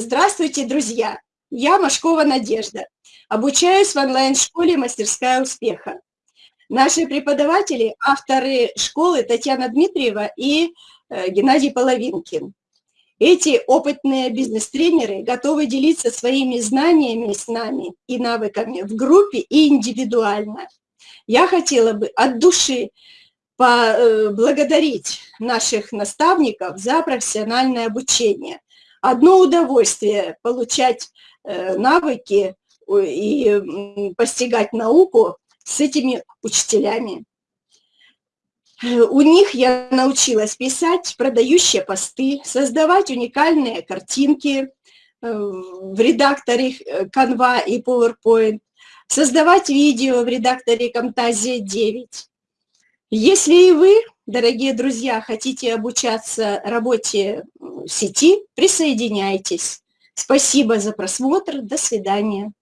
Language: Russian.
Здравствуйте, друзья! Я Машкова Надежда. Обучаюсь в онлайн-школе «Мастерская успеха». Наши преподаватели – авторы школы Татьяна Дмитриева и э, Геннадий Половинкин. Эти опытные бизнес-тренеры готовы делиться своими знаниями с нами и навыками в группе и индивидуально. Я хотела бы от души поблагодарить э, наших наставников за профессиональное обучение. Одно удовольствие получать э, навыки и постигать науку с этими учителями. У них я научилась писать продающие посты, создавать уникальные картинки э, в редакторе Canva и PowerPoint, создавать видео в редакторе Camtasia 9. Если и вы, дорогие друзья, хотите обучаться работе сети, присоединяйтесь. Спасибо за просмотр. До свидания.